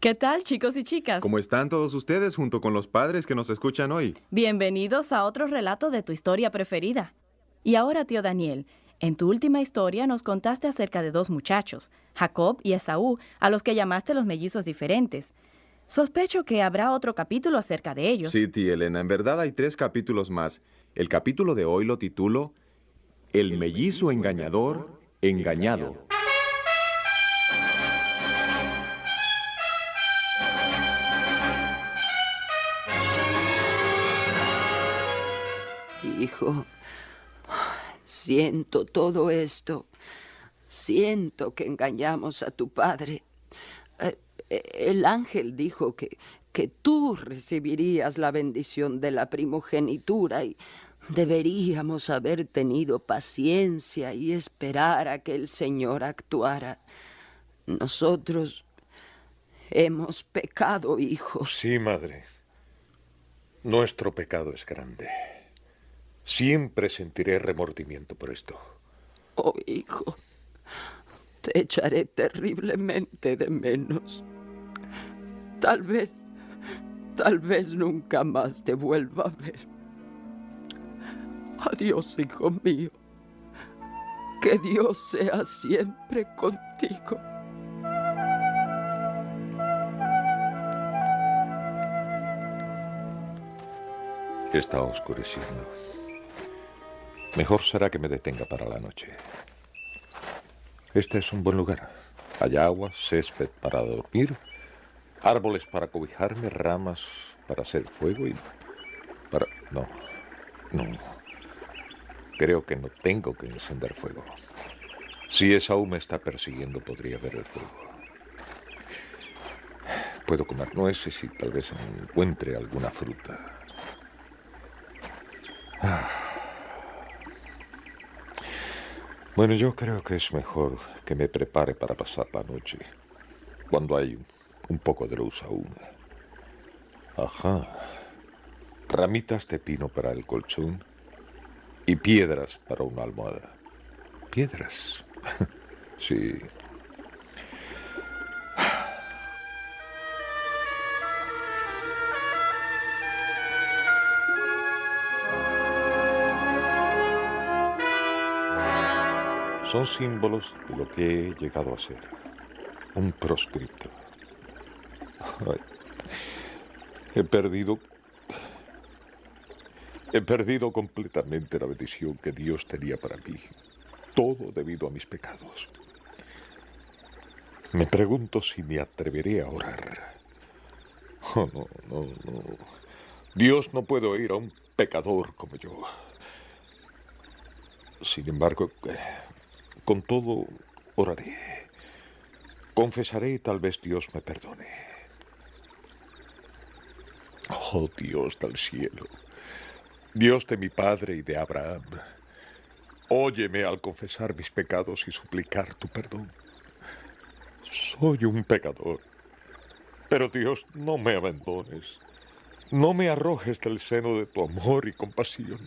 ¿Qué tal, chicos y chicas? ¿Cómo están todos ustedes junto con los padres que nos escuchan hoy? Bienvenidos a otro relato de tu historia preferida. Y ahora, tío Daniel, en tu última historia nos contaste acerca de dos muchachos, Jacob y Esaú, a los que llamaste los mellizos diferentes. Sospecho que habrá otro capítulo acerca de ellos. Sí, tía Elena, en verdad hay tres capítulos más. El capítulo de hoy lo titulo El mellizo engañador engañado. Hijo, siento todo esto. Siento que engañamos a tu padre. Eh, el ángel dijo que, que tú recibirías la bendición de la primogenitura y deberíamos haber tenido paciencia y esperar a que el Señor actuara. Nosotros hemos pecado, hijo. Sí, madre. Nuestro pecado es grande. Siempre sentiré remordimiento por esto. Oh, hijo, te echaré terriblemente de menos. Tal vez, tal vez nunca más te vuelva a ver. Adiós, hijo mío. Que Dios sea siempre contigo. Está oscureciendo. Mejor será que me detenga para la noche. Este es un buen lugar. Hay agua, césped para dormir, árboles para cobijarme, ramas para hacer fuego y para... No, no. Creo que no tengo que encender fuego. Si Esaú me está persiguiendo, podría ver el fuego. Puedo comer nueces y tal vez encuentre alguna fruta. Ah. Bueno, yo creo que es mejor que me prepare para pasar la noche, cuando hay un poco de luz aún. Ajá. Ramitas de pino para el colchón y piedras para una almohada. ¿Piedras? sí. Son símbolos de lo que he llegado a ser. Un proscripto. he perdido... He perdido completamente la bendición que Dios tenía para mí. Todo debido a mis pecados. Me pregunto si me atreveré a orar. Oh, no, no, no. Dios no puede oír a un pecador como yo. Sin embargo, con todo, oraré. Confesaré y tal vez Dios me perdone. Oh Dios del cielo, Dios de mi Padre y de Abraham, óyeme al confesar mis pecados y suplicar tu perdón. Soy un pecador, pero Dios, no me abandones. No me arrojes del seno de tu amor y compasión.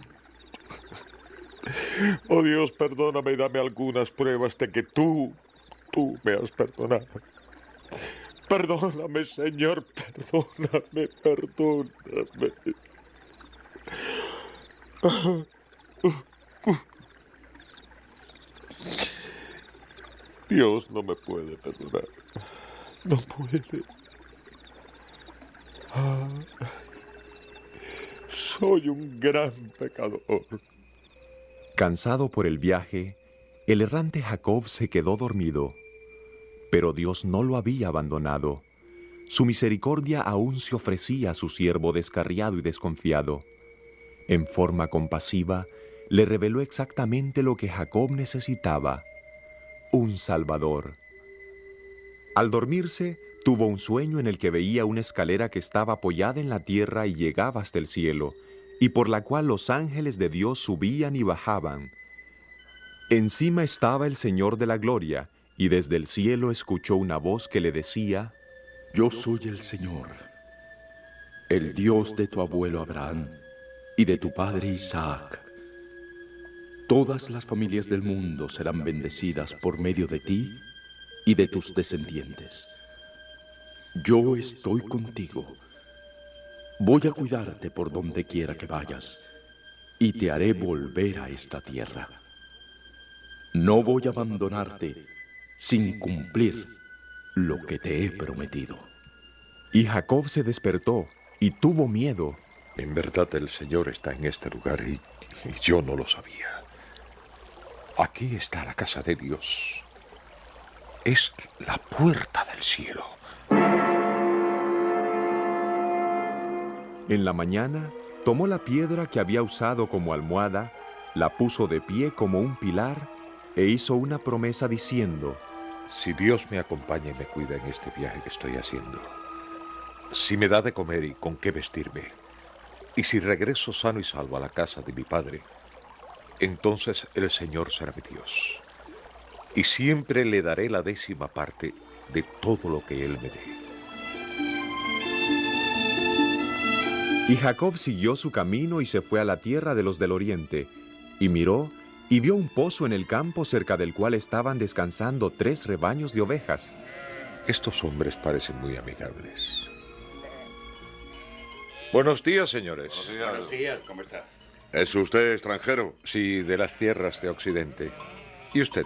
Oh Dios, perdóname y dame algunas pruebas de que tú, tú me has perdonado. Perdóname, Señor, perdóname, perdóname. Dios no me puede perdonar. No puede. soy un gran pecador. Cansado por el viaje, el errante Jacob se quedó dormido, pero Dios no lo había abandonado. Su misericordia aún se ofrecía a su siervo descarriado y desconfiado. En forma compasiva, le reveló exactamente lo que Jacob necesitaba, un Salvador. Al dormirse, tuvo un sueño en el que veía una escalera que estaba apoyada en la tierra y llegaba hasta el cielo, y por la cual los ángeles de Dios subían y bajaban. Encima estaba el Señor de la Gloria, y desde el cielo escuchó una voz que le decía, Yo soy el Señor, el Dios de tu abuelo Abraham y de tu padre Isaac. Todas las familias del mundo serán bendecidas por medio de ti y de tus descendientes. Yo estoy contigo. Voy a cuidarte por donde quiera que vayas y te haré volver a esta tierra. No voy a abandonarte sin cumplir lo que te he prometido. Y Jacob se despertó y tuvo miedo. En verdad el Señor está en este lugar y, y yo no lo sabía. Aquí está la casa de Dios. Es la puerta del cielo. En la mañana, tomó la piedra que había usado como almohada, la puso de pie como un pilar e hizo una promesa diciendo, Si Dios me acompaña y me cuida en este viaje que estoy haciendo, si me da de comer y con qué vestirme, y si regreso sano y salvo a la casa de mi padre, entonces el Señor será mi Dios, y siempre le daré la décima parte de todo lo que Él me dé. Y Jacob siguió su camino y se fue a la tierra de los del oriente, y miró y vio un pozo en el campo cerca del cual estaban descansando tres rebaños de ovejas. Estos hombres parecen muy amigables. Buenos días, señores. Buenos días, ¿cómo está? ¿Es usted extranjero? Sí, de las tierras de Occidente. ¿Y usted?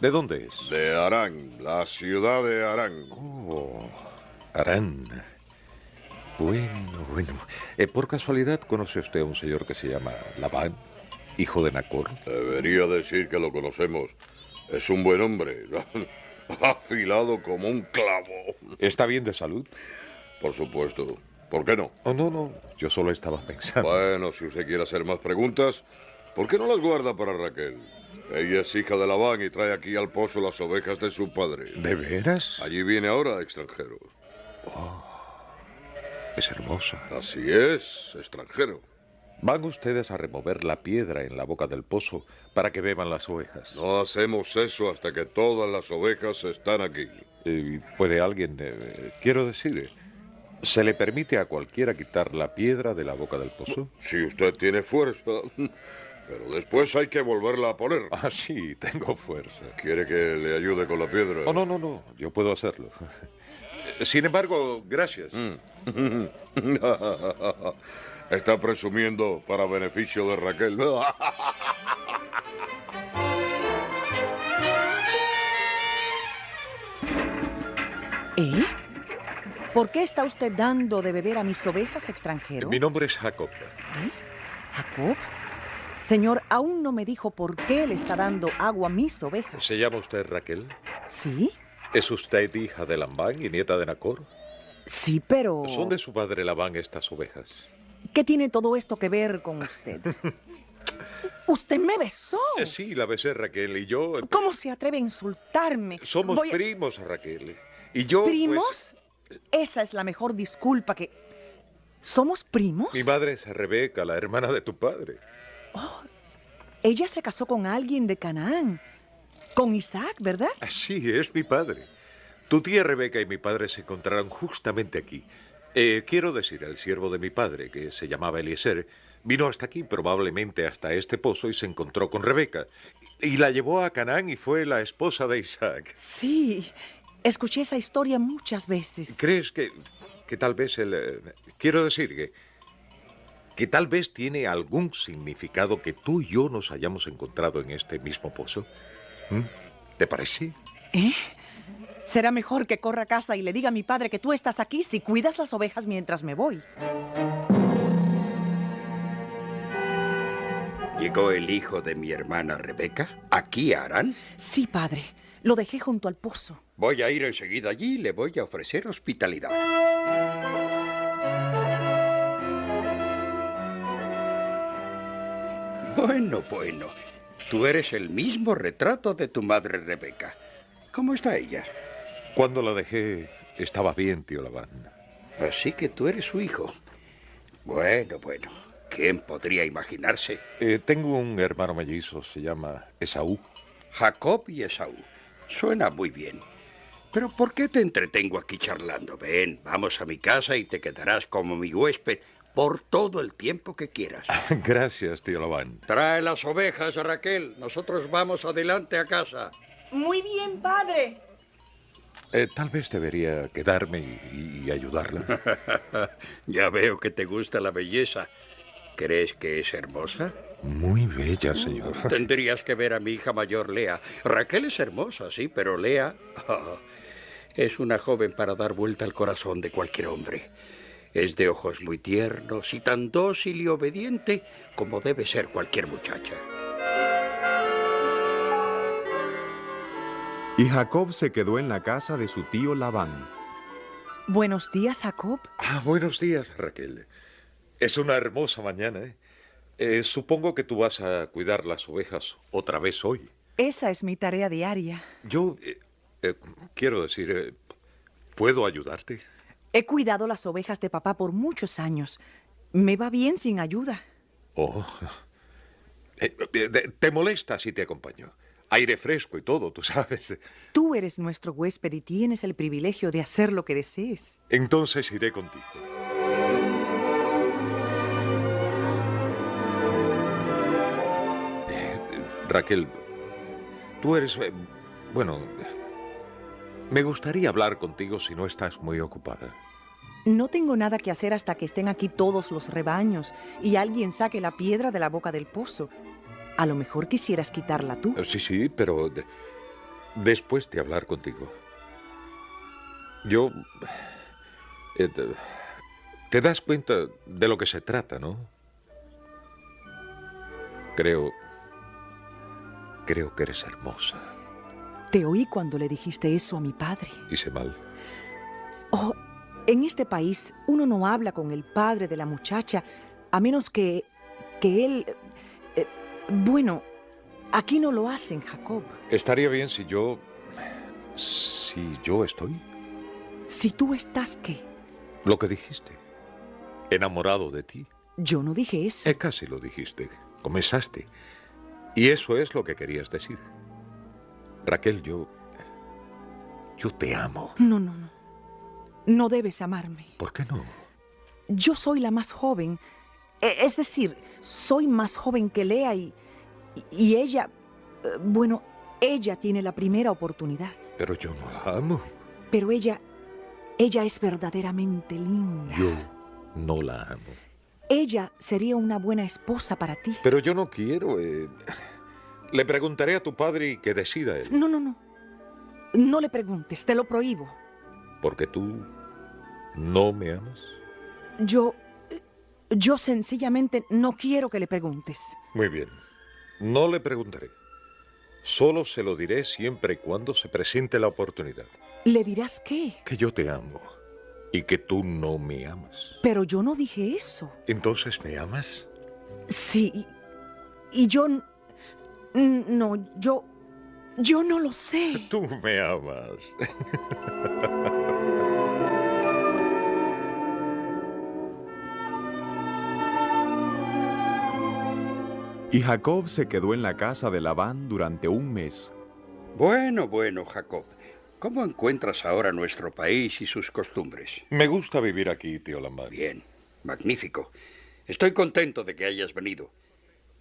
¿De dónde es? De Arán, la ciudad de Arán. Oh, Arán. Bueno, bueno. Eh, ¿Por casualidad conoce usted a un señor que se llama Labán, hijo de Nacor? Debería decir que lo conocemos. Es un buen hombre. Afilado como un clavo. ¿Está bien de salud? Por supuesto. ¿Por qué no? Oh, no, no. Yo solo estaba pensando. Bueno, si usted quiere hacer más preguntas, ¿por qué no las guarda para Raquel? Ella es hija de Labán y trae aquí al pozo las ovejas de su padre. ¿De veras? Allí viene ahora, extranjero. Es hermosa. Así es, extranjero. Van ustedes a remover la piedra en la boca del pozo para que beban las ovejas. No hacemos eso hasta que todas las ovejas están aquí. Eh, ¿Puede alguien, eh, quiero decir, eh, ¿se le permite a cualquiera quitar la piedra de la boca del pozo? Si usted tiene fuerza. Pero después hay que volverla a poner. Ah, sí, tengo fuerza. ¿Quiere que le ayude con la piedra? Oh, no, no, no, yo puedo hacerlo. Sin embargo, gracias. Mm. Está presumiendo para beneficio de Raquel. ¿Eh? ¿Por qué está usted dando de beber a mis ovejas, extranjero? Mi nombre es Jacob. ¿Eh? ¿Jacob? Señor, aún no me dijo por qué le está dando agua a mis ovejas. ¿Se llama usted Raquel? ¿Sí? ¿Es usted hija de Lambán y nieta de Nacor? Sí, pero... ¿Son de su padre Labán estas ovejas? ¿Qué tiene todo esto que ver con usted? usted me besó. Eh, sí, la besé Raquel y yo... eh, ¿Cómo se atreve a insultarme? Somos Voy primos, Raquel. Y yo... pues, ¿Primos? Esa es la mejor disculpa que... ¿Somos primos? mi madre es Rebeca, la hermana de tu padre. Ella se casó con alguien de Canaán. Con Isaac, ¿verdad? Así es mi padre. Tu tía Rebeca y mi padre se encontraron justamente aquí. Eh, quiero decir, el siervo de mi padre, que se llamaba Eliezer, vino hasta aquí, probablemente hasta este pozo, y se encontró con Rebeca. Y la llevó a Canaán y fue la esposa de Isaac. Sí. Escuché esa historia muchas veces. ¿Crees que, que tal vez el... eh, quiero decir que... que tal vez tiene algún significado que tú y yo nos hayamos encontrado en este mismo pozo? ¿Te parece? ¿Eh? Será mejor que corra a casa y le diga a mi padre que tú estás aquí si cuidas las ovejas mientras me voy. ¿Llegó el hijo de mi hermana Rebeca? ¿Aquí a Arán? Sí, padre. Lo dejé junto al pozo. Voy a ir enseguida allí y le voy a ofrecer hospitalidad. Bueno, bueno. Tú eres el mismo retrato de tu madre Rebeca. ¿Cómo está ella? Cuando la dejé, estaba bien, tío Labán. Así que tú eres su hijo. Bueno, bueno. ¿Quién podría imaginarse? Eh, tengo un hermano mellizo, se llama Esaú. Jacob y Esaú. Suena muy bien. Pero ¿por qué te entretengo aquí charlando? Ven, vamos a mi casa y te quedarás como mi huésped por todo el tiempo que quieras. Gracias, tío Labán. Trae las ovejas, Raquel. Nosotros vamos adelante a casa. Muy bien, padre. Eh, tal vez debería quedarme y, y ayudarla. ya veo que te gusta la belleza. ¿Crees que es hermosa? Muy bella, señor. Tendrías que ver a mi hija mayor, Lea. Raquel es hermosa, sí, pero Lea ah, es una joven para dar vuelta al corazón de cualquier hombre. Es de ojos muy tiernos y tan dócil y obediente como debe ser cualquier muchacha. Y Jacob se quedó en la casa de su tío Labán. Buenos días, Jacob. Ah, buenos días, Raquel. Es una hermosa mañana, ¿eh? Eh, supongo que tú vas a cuidar las ovejas otra vez hoy. Esa es mi tarea diaria. Yo eh, eh, quiero decir, eh, ¿puedo ayudarte? He cuidado las ovejas de papá por muchos años. Me va bien sin ayuda. Oh. Eh, eh, ¿Te molesta si te acompaño? Aire fresco y todo, tú sabes. Tú eres nuestro huésped y tienes el privilegio de hacer lo que desees. Entonces iré contigo. Eh, Raquel, tú eres... eh, bueno, me gustaría hablar contigo si no estás muy ocupada. No tengo nada que hacer hasta que estén aquí todos los rebaños y alguien saque la piedra de la boca del pozo. A lo mejor quisieras quitarla tú. Eh, Sí, sí, pero de- después de hablar contigo. Yo... eh, te das cuenta de lo que se trata, ¿no? Creo... Creo que eres hermosa. Te oí cuando le dijiste eso a mi padre. Hice mal. Oh, en este país uno no habla con el padre de la muchacha a menos que... que él... eh, bueno, aquí no lo hacen, Jacob. Estaría bien si yo... Si yo estoy... Si tú estás, ¿qué? Lo que dijiste. Enamorado de ti. Yo no dije eso. Eh, casi lo dijiste. Comenzaste. Y eso es lo que querías decir. Raquel, yo... Yo te amo. No, no, no. No debes amarme. ¿Por qué no? Yo soy la más joven. E- Es decir, soy más joven que Lea y, y- ella, eh, bueno, ella tiene la primera oportunidad. Pero yo no la amo. Pero ella, ella es verdaderamente linda. Yo no la amo. Ella sería una buena esposa para ti. Pero yo no quiero... eh, Le preguntaré a tu padre y que decida él. No, no, no. No le preguntes, te lo prohíbo. Porque tú no me amas. Yo, yo sencillamente no quiero que le preguntes. Muy bien. No le preguntaré. Solo se lo diré siempre y cuando se presente la oportunidad. ¿Le dirás qué? Que yo te amo y que tú no me amas. Pero yo no dije eso. Entonces, ¿me amas? Sí, y, y yo... No, yo... Yo no lo sé. Tú me amas. Y Jacob se quedó en la casa de Labán durante un mes. Bueno, bueno, Jacob. ¿Cómo encuentras ahora nuestro país y sus costumbres? Me gusta vivir aquí, tío Lamán. Bien, magnífico. Estoy contento de que hayas venido.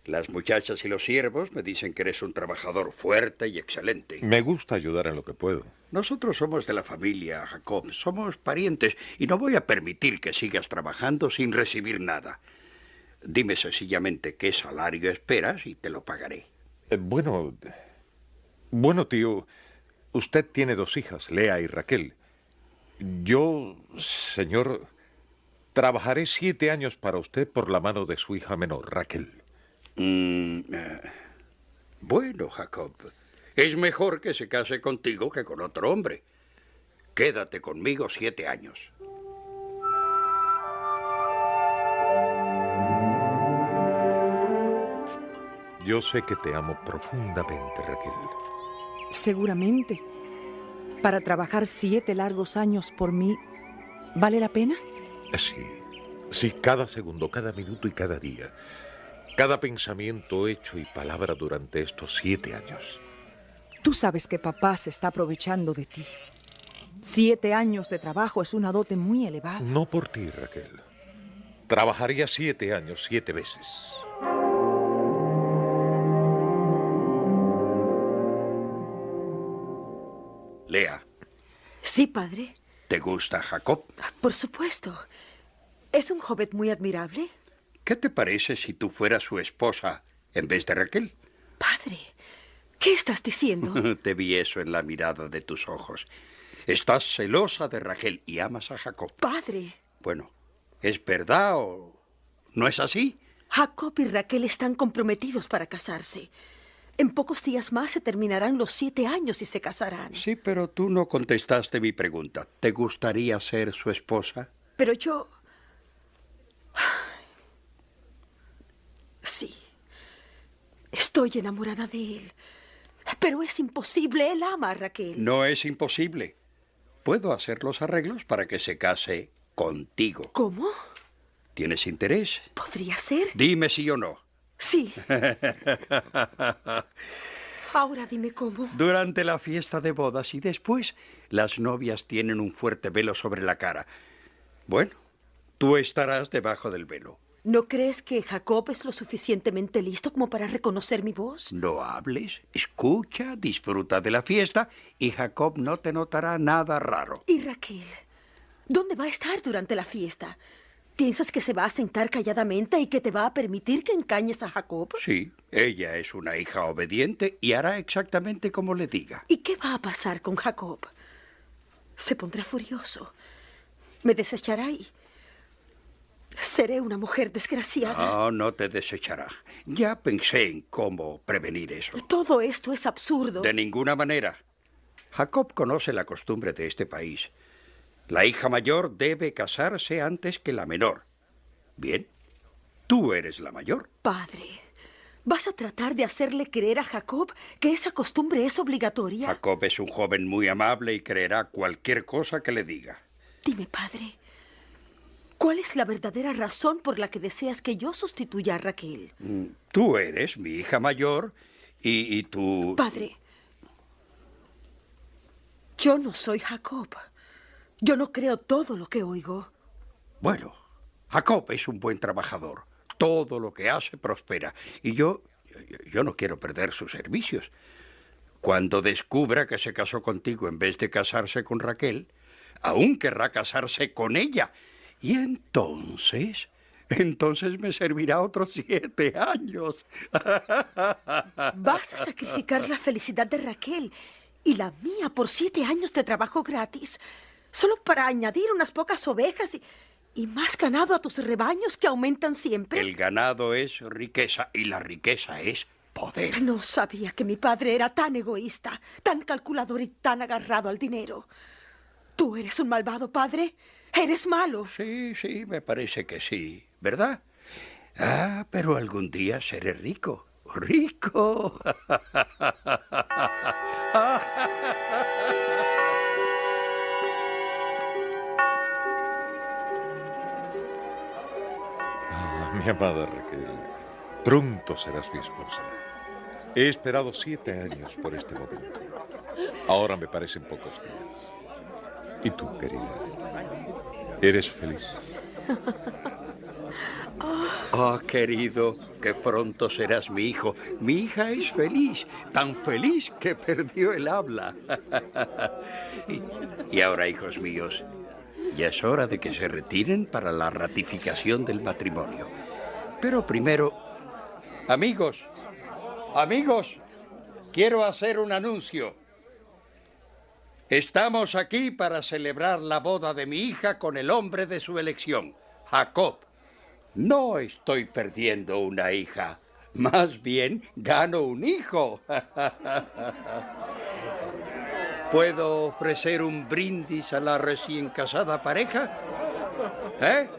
Las muchachas y los siervos me dicen que eres un trabajador fuerte y excelente. Me gusta ayudar en lo que puedo. Nosotros somos de la familia, Jacob. Somos parientes y no voy a permitir que sigas trabajando sin recibir nada. Dime sencillamente qué salario esperas y te lo pagaré. Eh, bueno, bueno, tío, usted tiene dos hijas, Lea y Raquel. Yo, señor, trabajaré siete años para usted por la mano de su hija menor, Raquel. Mm, eh, bueno, Jacob. Es mejor que se case contigo que con otro hombre. Quédate conmigo siete años. Yo sé que te amo profundamente, Raquel. Seguramente. Para trabajar siete largos años por mí, ¿vale la pena? Sí, sí, cada segundo, cada minuto y cada día. Cada pensamiento, hecho y palabra durante estos siete años. Tú sabes que papá se está aprovechando de ti. Siete años de trabajo es una dote muy elevada. No por ti, Raquel. Trabajaría siete años, siete veces. Lea, Sí, padre. ¿Te gusta Jacob? Por supuesto. ¿Es un joven muy admirable? ¿Qué te parece si tú fueras su esposa en vez de Raquel? Padre, ¿qué estás diciendo? te vi eso en la mirada de tus ojos. Estás celosa de Raquel y amas a Jacob. Padre. Bueno, ¿es verdad o no es así? Jacob y Raquel están comprometidos para casarse. En pocos días más se terminarán los siete años y se casarán. Sí, pero tú no contestaste mi pregunta. ¿Te gustaría ser su esposa? Pero yo... Sí. Estoy enamorada de él. Pero es imposible. Él ama a Raquel. No es imposible. Puedo hacer los arreglos para que se case contigo. ¿Cómo? ¿Tienes interés? ¿Podría ser? Dime sí o no. Sí. Ahora dime cómo. Durante la fiesta de bodas y después, las novias tienen un fuerte velo sobre la cara. Bueno, tú estarás debajo del velo. ¿No crees que Jacob es lo suficientemente listo como para reconocer mi voz? No hables, escucha, disfruta de la fiesta y Jacob no te notará nada raro. ¿Y Raquel? ¿Dónde va a estar durante la fiesta? ¿Piensas que se va a sentar calladamente y que te va a permitir que encañes a Jacob? Sí, ella es una hija obediente y hará exactamente como le diga. ¿Y qué va a pasar con Jacob? Se pondrá furioso. Me desechará y... Seré una mujer desgraciada. No, no te desechará. Ya pensé en cómo prevenir eso. Todo esto es absurdo. De ninguna manera. Jacob conoce la costumbre de este país. La hija mayor debe casarse antes que la menor. Bien, tú eres la mayor. Padre, ¿vas a tratar de hacerle creer a Jacob que esa costumbre es obligatoria? Jacob es un joven muy amable y creerá cualquier cosa que le diga. Dime, padre, ¿cuál es la verdadera razón por la que deseas que yo sustituya a Raquel? Mm, tú eres mi hija mayor y, y tú... Padre, yo no soy Jacob. Yo no creo todo lo que oigo. Bueno, Jacob es un buen trabajador. Todo lo que hace prospera. Y yo, yo no quiero perder sus servicios. Cuando descubra que se casó contigo en vez de casarse con Raquel, aún querrá casarse con ella. Y entonces, entonces me servirá otros siete años. Vas a sacrificar la felicidad de Raquel y la mía por siete años de trabajo gratis solo para añadir unas pocas ovejas y, y más ganado a tus rebaños que aumentan siempre. El ganado es riqueza y la riqueza es poder. No sabía que mi padre era tan egoísta, tan calculador y tan agarrado al dinero. Tú eres un malvado padre. Eres malo. Sí, sí, me parece que sí, ¿verdad? Ah, pero algún día seré rico. Rico. mi amada Raquel, pronto serás mi esposa. He esperado siete años por este momento. Ahora me parecen pocos días. ¿Y tú, querida? ¿Eres feliz? Oh, querido, que pronto serás mi hijo. Mi hija es feliz, tan feliz que perdió el habla. y, y ahora, hijos míos, ya es hora de que se retiren para la ratificación del matrimonio. Pero primero, amigos, amigos, quiero hacer un anuncio. Estamos aquí para celebrar la boda de mi hija con el hombre de su elección, Jacob. No estoy perdiendo una hija, más bien gano un hijo. ¿Puedo ofrecer un brindis a la recién casada pareja? ¿Eh?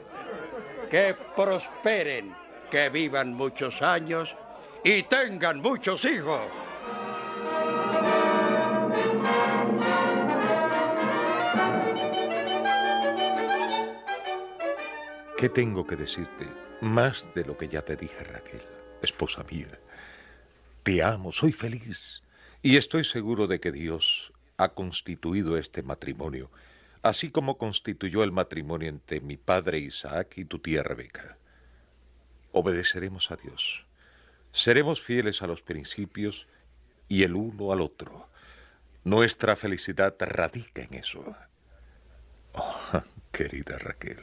Que prosperen, que vivan muchos años y tengan muchos hijos. ¿Qué tengo que decirte? Más de lo que ya te dije, Raquel, esposa mía. Te amo, soy feliz y estoy seguro de que Dios ha constituido este matrimonio, así como constituyó el matrimonio entre mi padre Isaac y tu tía Rebeca. Obedeceremos a Dios, seremos fieles a los principios y el uno al otro. Nuestra felicidad radica en eso. Oh, querida Raquel,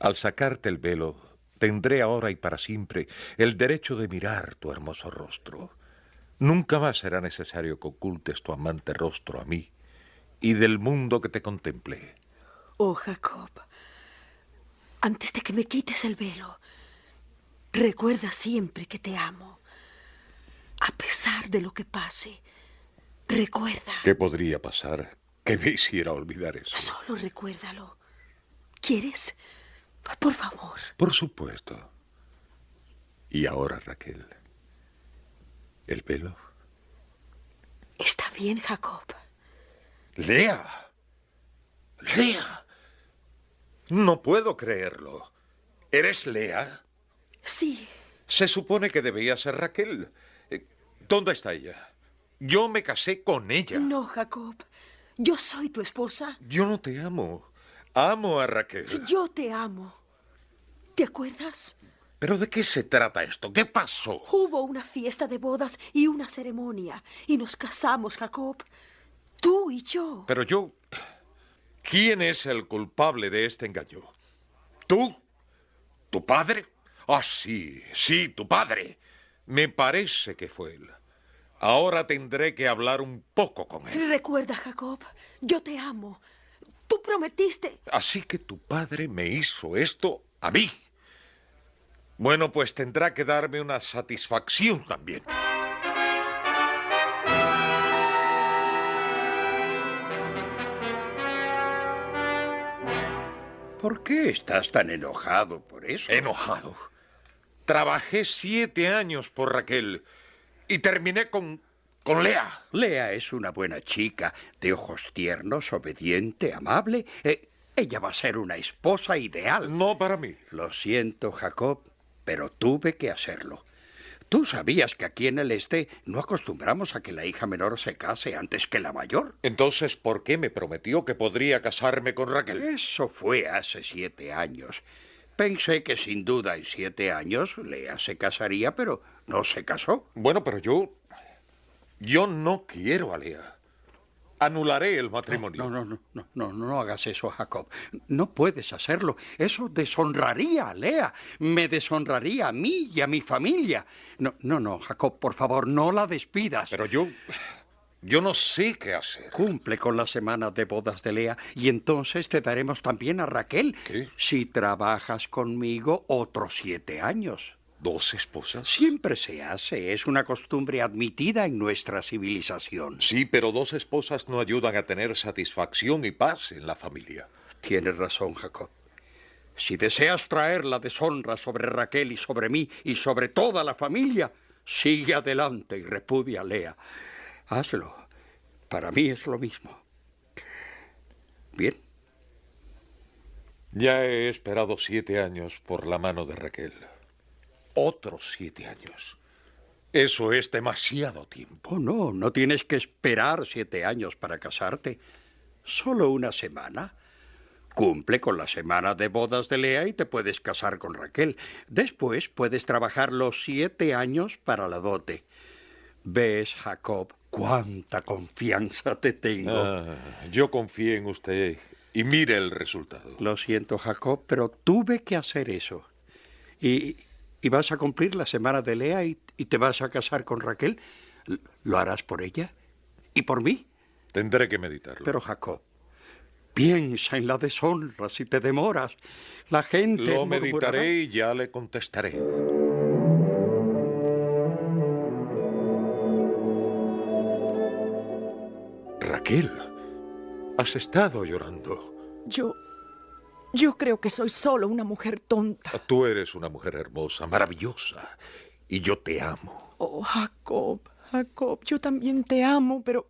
al sacarte el velo, tendré ahora y para siempre el derecho de mirar tu hermoso rostro. Nunca más será necesario que ocultes tu amante rostro a mí y del mundo que te contemplé. Oh, Jacob, antes de que me quites el velo, recuerda siempre que te amo. A pesar de lo que pase, recuerda. ¿Qué podría pasar que me hiciera olvidar eso? Solo recuérdalo. ¿Quieres? Por favor. Por supuesto. Y ahora, Raquel, ¿el velo? Está bien, Jacob. Lea. Lea. No puedo creerlo. ¿Eres Lea? Sí. Se supone que debía ser Raquel. Eh, ¿Dónde está ella? Yo me casé con ella. No, Jacob. Yo soy tu esposa. Yo no te amo. Amo a Raquel. Yo te amo. ¿Te acuerdas? ¿Pero de qué se trata esto? ¿Qué pasó? Hubo una fiesta de bodas y una ceremonia. Y nos casamos, Jacob. Tú y yo. Pero yo... ¿Quién es el culpable de este engaño? ¿Tú? ¿Tu padre? Ah, sí, sí, tu padre. Me parece que fue él. Ahora tendré que hablar un poco con él. Recuerda, Jacob, yo te amo. Tú prometiste. Así que tu padre me hizo esto a mí. Bueno, pues tendrá que darme una satisfacción también. ¿Por qué estás tan enojado por eso? Enojado. Trabajé siete años por Raquel y terminé con. Con Lea. Lea es una buena chica, de ojos tiernos, obediente, amable. Eh, ella va a ser una esposa ideal. No para mí. Lo siento, Jacob, pero tuve que hacerlo. Tú sabías que aquí en el este no acostumbramos a que la hija menor se case antes que la mayor. Entonces, ¿por qué me prometió que podría casarme con Raquel? Eso fue hace siete años. Pensé que sin duda en siete años Lea se casaría, pero no se casó. Bueno, pero yo... Yo no quiero a Lea. Anularé el matrimonio. No, no, no, no, no, no hagas eso, Jacob. No puedes hacerlo. Eso deshonraría a Lea. Me deshonraría a mí y a mi familia. No, no, no, Jacob, por favor, no la despidas. Pero yo... Yo no sé qué hacer. Cumple con la semana de bodas de Lea y entonces te daremos también a Raquel. ¿Qué? Si trabajas conmigo otros siete años. ¿Dos esposas? Siempre se hace. Es una costumbre admitida en nuestra civilización. Sí, pero dos esposas no ayudan a tener satisfacción y paz en la familia. Tienes razón, Jacob. Si deseas traer la deshonra sobre Raquel y sobre mí y sobre toda la familia, sigue adelante y repudia a Lea. Hazlo. Para mí es lo mismo. Bien. Ya he esperado siete años por la mano de Raquel. Otros siete años. Eso es demasiado tiempo. Oh, no, no tienes que esperar siete años para casarte. Solo una semana. Cumple con la semana de bodas de Lea y te puedes casar con Raquel. Después puedes trabajar los siete años para la dote. ¿Ves, Jacob, cuánta confianza te tengo? Ah, yo confié en usted y mire el resultado. Lo siento, Jacob, pero tuve que hacer eso. Y, y vas a cumplir la semana de Lea y, y te vas a casar con Raquel. ¿Lo harás por ella? ¿Y por mí? Tendré que meditarlo. Pero, Jacob, piensa en la deshonra si te demoras. La gente... Lo murmurará. meditaré y ya le contestaré. Raquel, has estado llorando. Yo... Yo creo que soy solo una mujer tonta. Tú eres una mujer hermosa, maravillosa, y yo te amo. Oh, Jacob, Jacob, yo también te amo, pero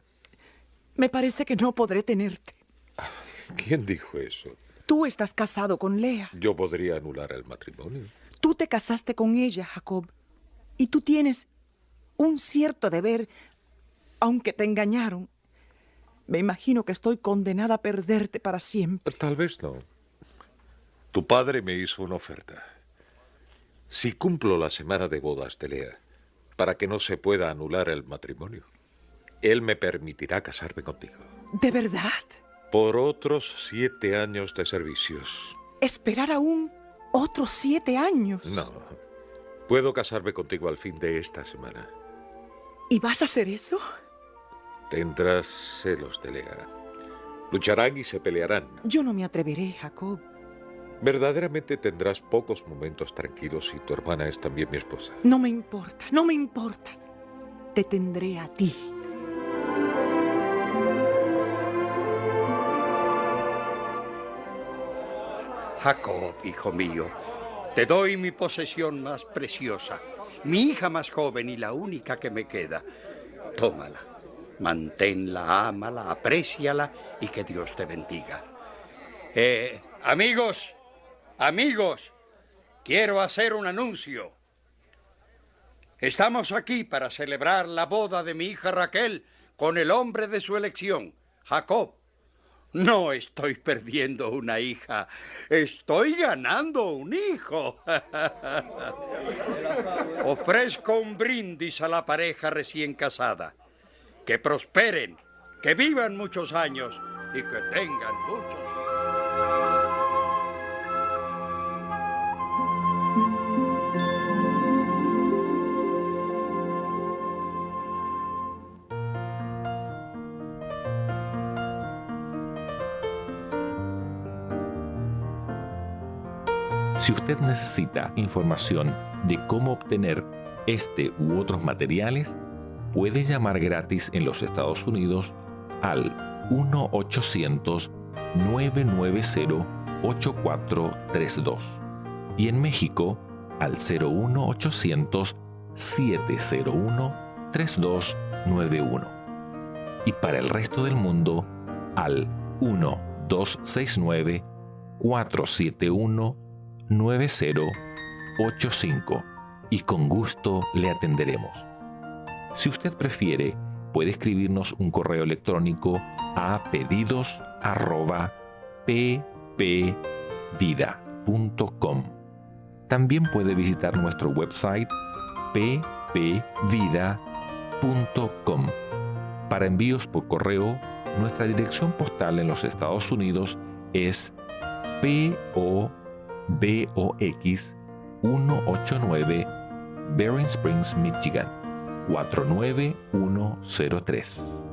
me parece que no podré tenerte. ¿Quién dijo eso? Tú estás casado con Lea. Yo podría anular el matrimonio. Tú te casaste con ella, Jacob. Y tú tienes un cierto deber, aunque te engañaron. Me imagino que estoy condenada a perderte para siempre. Tal vez no. Tu padre me hizo una oferta. Si cumplo la semana de bodas de Lea, para que no se pueda anular el matrimonio, él me permitirá casarme contigo. ¿De verdad? Por otros siete años de servicios. ¿Esperar aún otros siete años? No. Puedo casarme contigo al fin de esta semana. ¿Y vas a hacer eso? Tendrás celos de Lea. Lucharán y se pelearán. Yo no me atreveré, Jacob. Verdaderamente tendrás pocos momentos tranquilos y tu hermana es también mi esposa. No me importa, no me importa. Te tendré a ti. Jacob, hijo mío, te doy mi posesión más preciosa, mi hija más joven y la única que me queda. Tómala, manténla, ámala, apréciala y que Dios te bendiga. Eh, amigos, amigos, quiero hacer un anuncio. Estamos aquí para celebrar la boda de mi hija Raquel con el hombre de su elección, Jacob. No estoy perdiendo una hija, estoy ganando un hijo. Ofrezco un brindis a la pareja recién casada. Que prosperen, que vivan muchos años y que tengan muchos. Si usted necesita información de cómo obtener este u otros materiales, puede llamar gratis en los Estados Unidos al 1-800-990-8432 y en México al 01800-701-3291 y para el resto del mundo al 1-269 471 9085 y con gusto le atenderemos. Si usted prefiere, puede escribirnos un correo electrónico a pedidos@ppvida.com. También puede visitar nuestro website ppvida.com. Para envíos por correo, nuestra dirección postal en los Estados Unidos es PO BOX 189 Bering Springs, Michigan 49103.